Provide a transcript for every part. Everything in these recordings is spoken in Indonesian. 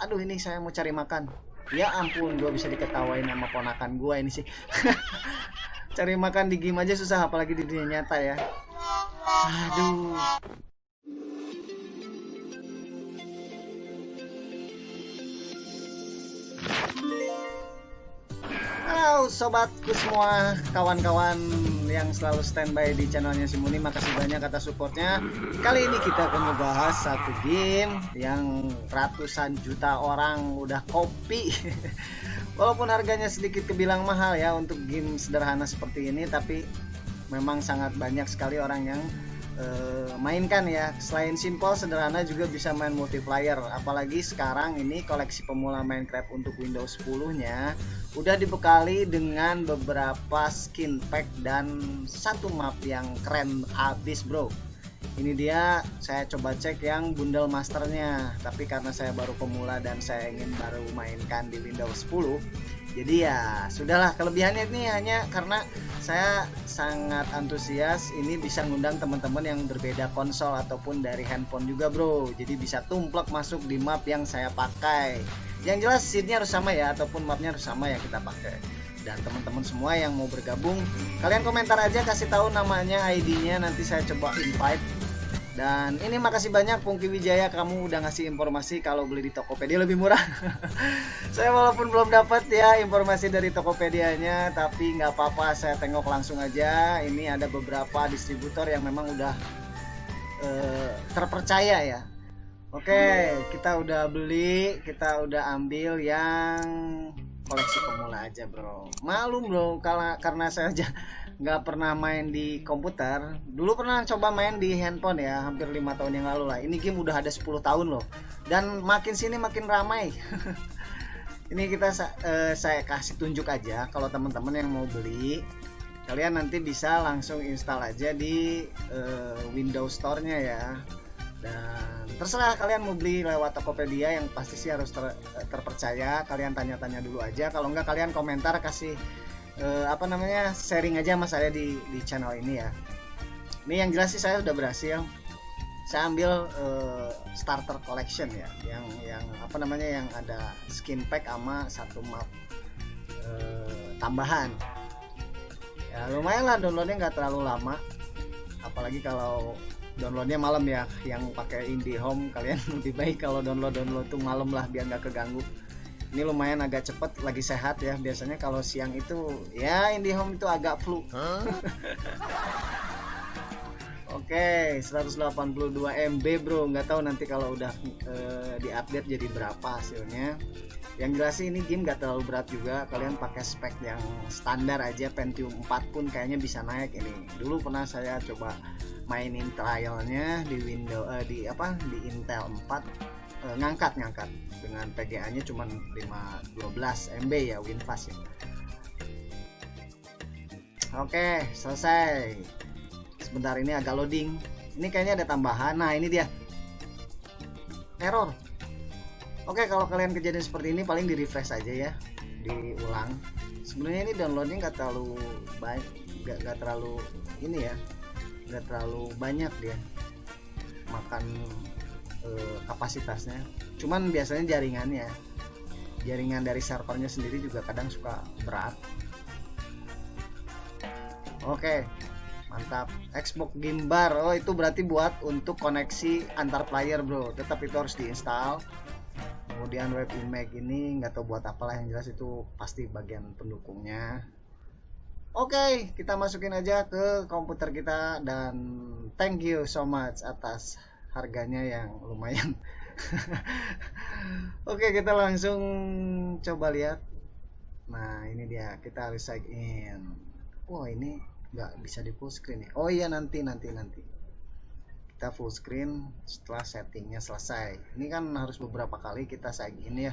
aduh ini saya mau cari makan. Ya ampun gue bisa diketawain sama ponakan gue ini sih. Cari makan di game aja susah apalagi di dunia nyata ya. Aduh Halo sobatku semua, kawan-kawan yang selalu standby di channelnya Simuni, makasih banyak atas supportnya. Kali ini kita akan membahas satu game yang ratusan juta orang udah kopi. Walaupun harganya sedikit kebilang mahal ya untuk game sederhana seperti ini, tapi memang sangat banyak sekali orang yang uh, mainkan ya. Selain simple sederhana juga bisa main multiplayer. Apalagi sekarang ini koleksi pemula Minecraft untuk Windows 10 nya udah dibekali dengan beberapa skin pack dan satu map yang keren abis bro. Ini dia saya coba cek yang bundle masternya. Tapi karena saya baru pemula dan saya ingin baru mainkan di Windows 10 jadi ya sudahlah. Kelebihannya ini hanya karena saya sangat antusias ini bisa ngundang teman-teman yang berbeda konsol ataupun dari handphone juga bro. Jadi bisa tumplek masuk di map yang saya pakai. Yang jelas seatnya harus sama ya ataupun mapnya harus sama yang kita pakai. Dan teman-teman semua yang mau bergabung kalian komentar aja kasih tahu namanya ID-nya nanti saya coba invite dan ini makasih banyak Pungki Wijaya kamu udah ngasih informasi kalau beli di Tokopedia lebih murah. saya walaupun belum dapat ya informasi dari Tokopedia-nya, tapi nggak apa-apa saya tengok langsung aja. Ini ada beberapa distributor yang memang udah uh, terpercaya ya. Oke, kita udah beli, kita udah ambil yang koleksi pemula aja bro. Malum bro, karena saya aja nggak pernah main di komputer. Dulu pernah coba main di handphone ya hampir lima tahun yang lalu lah. Ini game udah ada 10 tahun loh. Dan makin sini makin ramai. Ini kita uh, saya kasih tunjuk aja kalau teman-teman yang mau beli kalian nanti bisa langsung install aja di uh, Windows Store-nya ya. Dan terserah kalian mau beli lewat Tokopedia yang pasti sih harus ter, terpercaya. Kalian tanya-tanya dulu aja. Kalau enggak kalian komentar kasih uh, apa namanya sharing aja mas saya di di channel ini ya. Ini yang jelas sih saya udah berhasil. Saya ambil uh, starter collection ya yang yang apa namanya yang ada skin pack sama satu map uh, tambahan. Ya lumayan lah downloadnya nggak terlalu lama. Apalagi kalau downloadnya malam ya yang pakai IndiHome kalian lebih baik kalau download download tuh malam lah biar nggak keganggu ini lumayan agak cepet lagi sehat ya. Biasanya kalau siang itu ya IndiHome itu agak flu. Huh? Oke, okay, 182 MB bro, nggak tahu nanti kalau udah uh, diupdate jadi berapa hasilnya. Yang jelas sih ini game nggak terlalu berat juga, kalian pakai spek yang standar aja. Pentium 4 pun kayaknya bisa naik ini. Dulu pernah saya coba mainin trialnya di Windows uh, di apa? Di Intel 4 uh, ngangkat ngangkat. Dengan PGA nya cuma 512 MB ya WinFast ya. Oke selesai. Sebentar ini agak loading. Ini kayaknya ada tambahan. Nah ini dia. Error. Oke kalau kalian kejadian seperti ini paling di refresh aja ya. Diulang. Sebenarnya ini downloadnya nggak terlalu baik nggak terlalu ini ya. Nggak terlalu banyak dia. Makan uh, kapasitasnya. Cuman biasanya jaringannya jaringan dari servernya sendiri juga kadang suka berat. Oke mantap. Xbox Game Bar. Oh itu berarti buat untuk koneksi antar player bro. Tetap itu harus diinstal. Kemudian web image ini nggak tahu buat apalah yang jelas itu pasti bagian pendukungnya. Oke, kita masukin aja ke komputer kita dan thank you so much atas harganya yang lumayan. Oke kita langsung coba lihat. Nah ini dia kita harus sign in oh ini nggak bisa di full screen ya? Oh iya nanti nanti nanti. Kita full screen setelah settingnya selesai. Ini kan harus beberapa kali kita sign in ya.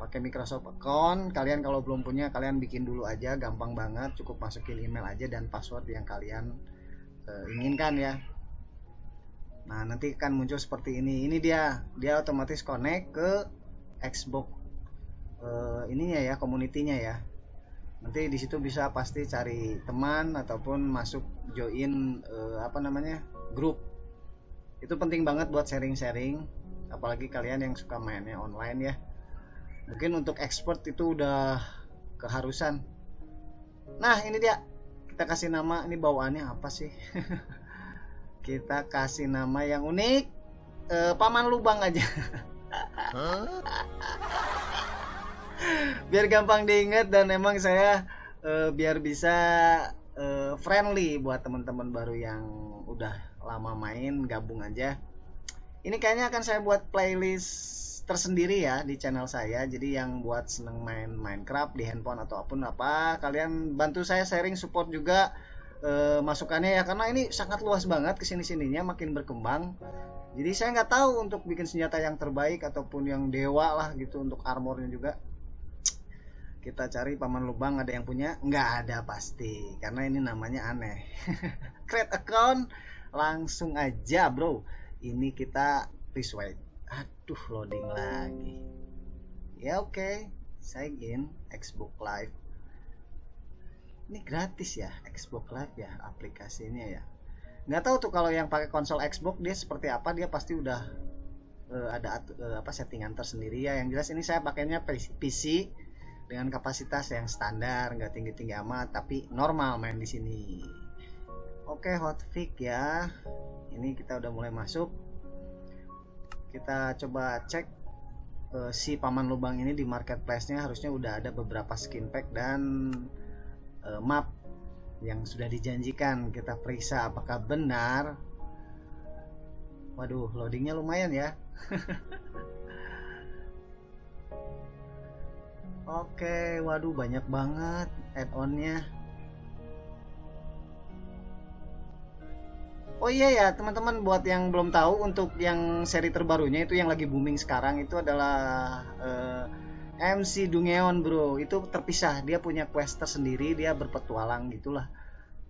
Pakai Microsoft account. Kalian kalau belum punya kalian bikin dulu aja. Gampang banget. Cukup masukin email aja dan password yang kalian uh, inginkan ya Nah, nanti akan muncul seperti ini. Ini dia, dia otomatis connect ke Xbox uh, ininya ya, community-nya ya. Nanti di situ bisa pasti cari teman ataupun masuk join uh, apa namanya? grup. Itu penting banget buat sharing-sharing, apalagi kalian yang suka mainnya online ya. mungkin untuk expert itu udah keharusan nah ini dia kita kasih nama ini bawaannya apa sih kita kasih nama yang unik uh, paman lubang aja. Biar gampang diingat dan emang saya uh, biar bisa uh, friendly buat teman-teman baru yang udah lama main gabung aja. Ini kayaknya akan saya buat playlist tersendiri ya di channel saya. Jadi yang buat seneng main Minecraft di handphone atau apa pun apa kalian bantu saya sharing support juga e, masukannya ya karena ini sangat luas banget ke sini sininya makin berkembang. Jadi saya nggak tahu untuk bikin senjata yang terbaik ataupun yang dewa lah gitu untuk armornya juga. Kita cari paman lubang ada yang punya? Nggak ada pasti karena ini namanya aneh. Create account langsung aja bro. Ini kita please wait aduh loading lagi. Ya oke. Okay. sign in Xbox Live ini gratis ya Xbox Live ya aplikasinya ya. Nggak tahu tuh kalau yang pakai konsol Xbox dia seperti apa dia pasti udah uh, ada uh, apa settingan tersendiri ya. Yang jelas ini saya pakainya PC dengan kapasitas yang standar nggak tinggi tinggi amat tapi normal main di sini. Oke hotfix ya. Ini kita udah mulai masuk. Kita coba cek uh, si paman lubang ini di marketplace-nya. Harusnya udah ada beberapa skin pack dan uh, map yang sudah dijanjikan kita periksa apakah benar waduh loadingnya lumayan ya Oke, waduh banyak banget add-onnya. Oh iya ya teman-teman buat yang belum tahu untuk yang seri terbarunya itu yang lagi booming sekarang itu adalah uh, MC Dungeon bro. Itu terpisah. Dia punya quest tersendiri dia berpetualang gitulah.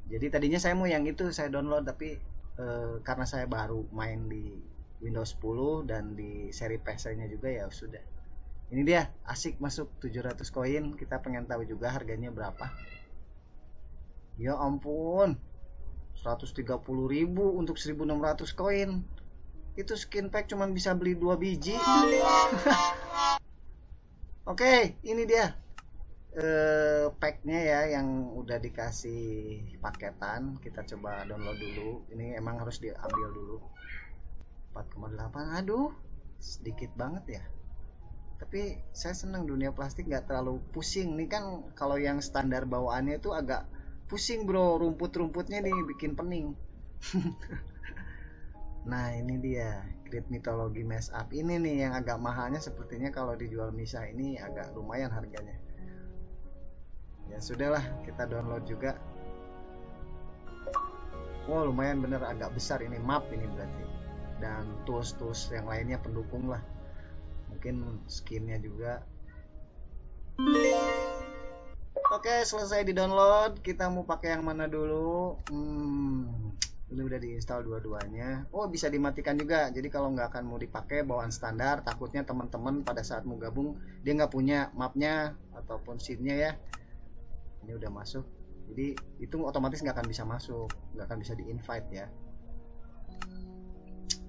Jadi tadinya saya mau yang itu saya download tapi uh, karena saya baru main di Windows 10 dan di seri PC nya juga ya sudah. Ini dia asik masuk 700 koin. Kita pengen tahu juga harganya berapa. Ya ampun. 130.000 untuk 1600 koin. Itu skin pack cuma bisa beli dua biji oke okay, ini dia. Uh, packnya ya yang udah dikasih paketan. Kita coba download dulu. Ini emang harus diambil dulu. 4,8 aduh sedikit banget ya. Tapi saya senang dunia plastik nggak terlalu pusing. Nih kan kalau yang standar bawaannya itu agak pusing bro. Rumput-rumputnya nih bikin pening nah ini dia. Great Mythology Mess Up. Ini nih yang agak mahalnya sepertinya kalau dijual misah ini agak lumayan harganya. Ya sudahlah. Kita download juga. Wow lumayan bener. Agak besar ini map ini berarti. Dan tools-tools yang lainnya pendukung lah. Mungkin skinnya juga. Oke, selesai di-download. Kita mau pakai yang mana dulu? Hmm, ini udah diinstal dua-duanya. Oh, bisa dimatikan juga. Jadi kalau nggak akan mau dipakai bawaan standar, takutnya teman-teman pada saat mau gabung dia nggak punya mapnya ataupun scene-nya ya. Ini udah masuk. Jadi itu otomatis nggak akan bisa masuk, nggak akan bisa di-invite ya.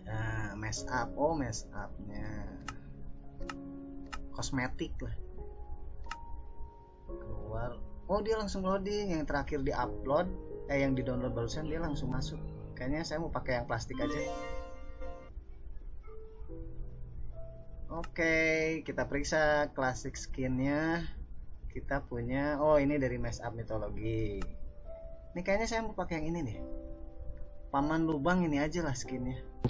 Nah, mess up. Oh, mess up-nya. Kosmetik lah keluar oh dia langsung loading yang terakhir di upload eh yang di download barusan dia langsung masuk. Kayaknya saya mau pakai yang plastik aja. Oke kita periksa klasik skinnya. Kita punya oh ini dari mess up mitologi ini kayaknya saya mau pakai yang ini nih. Paman lubang ini aja lah skinnya.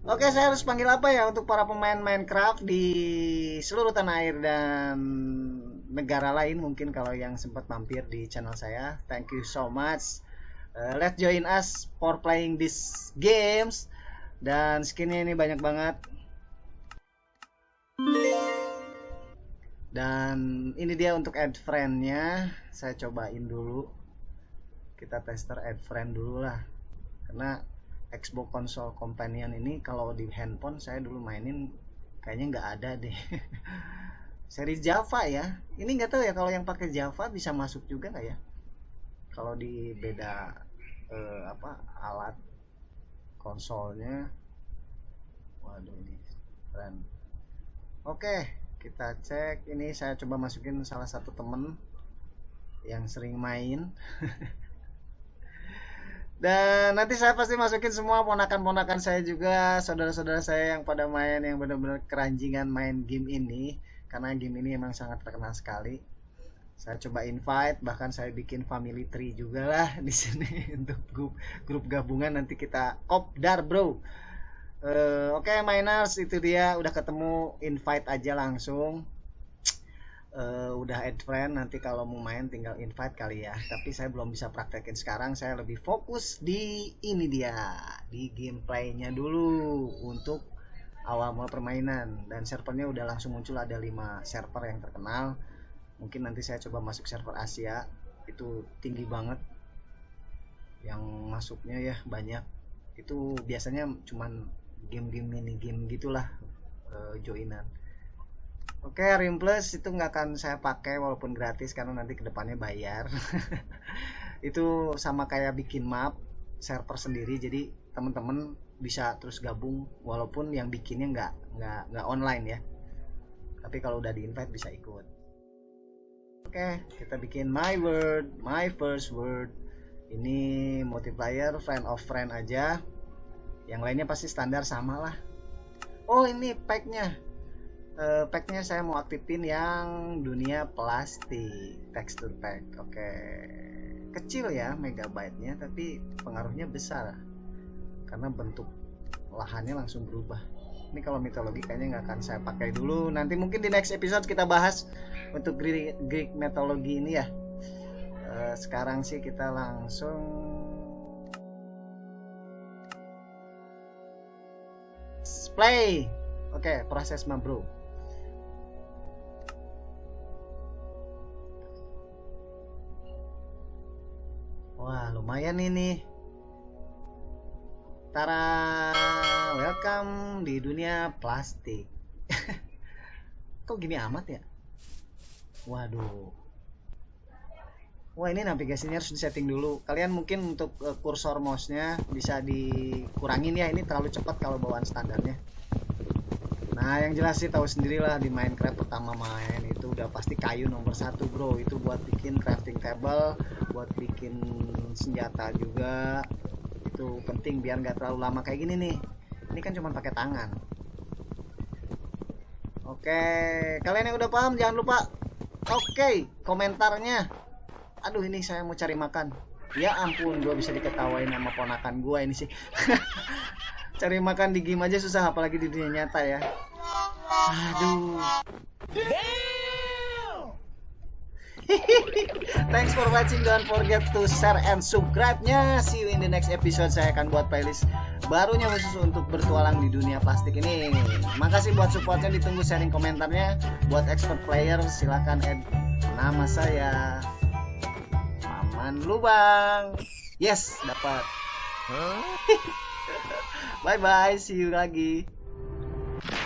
Oke, saya harus panggil apa ya untuk para pemain Minecraft di seluruh tanah air dan negara lain mungkin kalau yang sempat mampir di channel saya. Thank you so much. Uh, let's join us for playing this games. Dan skinnya ini banyak banget. Dan ini dia untuk add friendnya. Saya cobain dulu. Kita tester add friend dulu lah. Karena Xbox Console Companion ini kalau di handphone saya dulu mainin kayaknya nggak ada deh seri Java ya. Ini nggak tahu ya kalau yang pakai Java bisa masuk juga nggak ya? Kalau di beda eh, apa alat konsolnya. Waduh ini friend oke kita cek. Ini saya coba masukin salah satu temen yang sering main. Dan nanti saya pasti masukin semua ponakan-ponakan saya juga saudara-saudara saya yang pada main yang benar-benar keranjingan main game ini karena game ini emang sangat terkenal sekali. Saya coba invite bahkan saya bikin family tree juga lah di sini untuk grup grup gabungan. Nanti kita kopdar bro. Uh, oke okay, miners itu dia. Udah ketemu invite aja langsung. Uh, udah add friend nanti kalau mau main tinggal invite kali ya. Tapi saya belum bisa praktekin sekarang. Saya lebih fokus di ini dia di gameplaynya dulu. Untuk awal mula permainan dan servernya udah langsung muncul ada 5 server yang terkenal. Mungkin nanti saya coba masuk server Asia itu tinggi banget. Yang masuknya ya banyak. Itu biasanya cuman game-game mini game gitulah uh, joinan. Oke okay, Rim Plus itu nggak akan saya pakai walaupun gratis karena nanti ke depannya bayar. Itu sama kayak bikin map server sendiri. Jadi teman-teman bisa terus gabung walaupun yang bikinnya nggak nggak nggak online ya tapi kalau udah di invite bisa ikut Oke, kita bikin my word, my first word. Ini multiplier, friend of friend aja. Yang lainnya pasti standar sama lah. Oh ini packnya. Uh, packnya saya mau aktifin yang dunia plastik texture pack. Oke, kecil ya megabyte-nya, tapi pengaruhnya besar karena bentuk lahannya langsung berubah. Ini kalau mitologi kayaknya nggak akan saya pakai dulu. Nanti mungkin di next episode kita bahas untuk Greek, Greek mitologi ini ya. Uh, sekarang sih kita langsung play. Oke okay, proses mah bro wah lumayan ini Tara, welcome di dunia plastik. Kok gini amat ya? Waduh. Wah ini navigasinya harus disetting dulu. Kalian mungkin untuk uh, kursor mouse-nya bisa dikurangin ya. Ini terlalu cepat kalau bawaan standarnya. Nah yang jelas sih tahu sendirilah di Minecraft pertama main itu udah pasti kayu nomor satu bro. Itu buat bikin crafting table, buat bikin senjata juga itu penting biar nggak terlalu lama kayak gini nih. Ini kan cuma pakai tangan. Oke kalian yang udah paham jangan lupa oke komentarnya. Aduh ini saya mau cari makan. Ya ampun gue bisa diketawain sama ponakan gue ini sih. Cari makan di game aja susah apalagi di dunia nyata ya. Aduh Thanks for watching. Don't forget to share and subscribe-nya. See you in the next episode. Saya akan buat playlist barunya khusus untuk bertualang di dunia plastik ini. Makasih buat supportnya. Ditunggu sharing komentarnya. Buat expert player silahkan add nama saya. Maman Lubang. Yes, dapat. Bye bye. See you lagi.